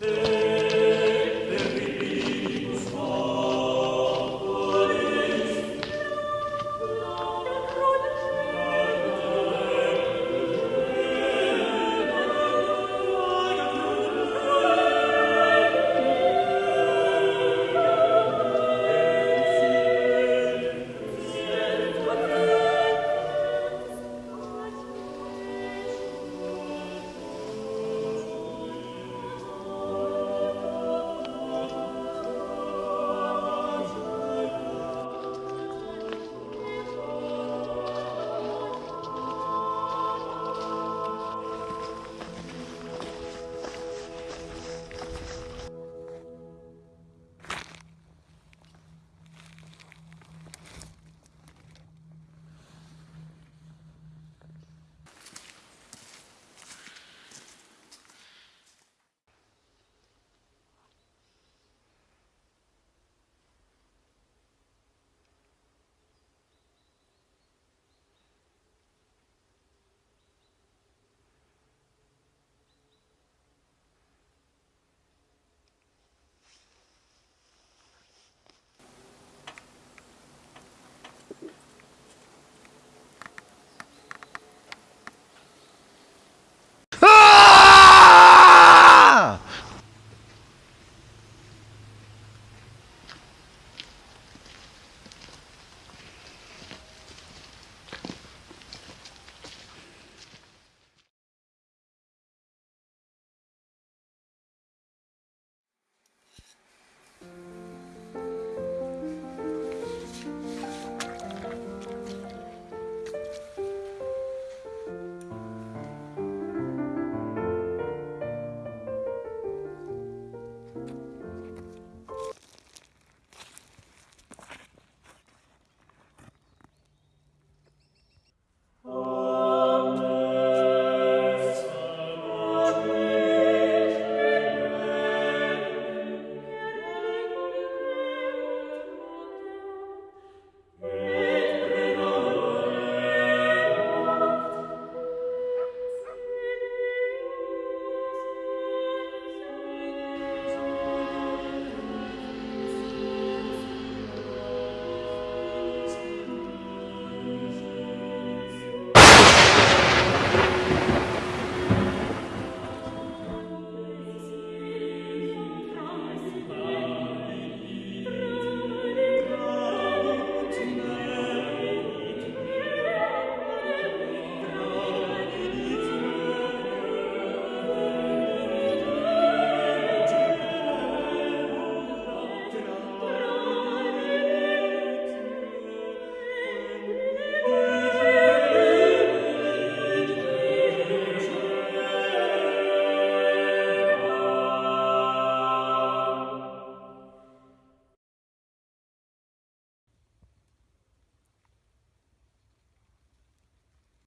Hey.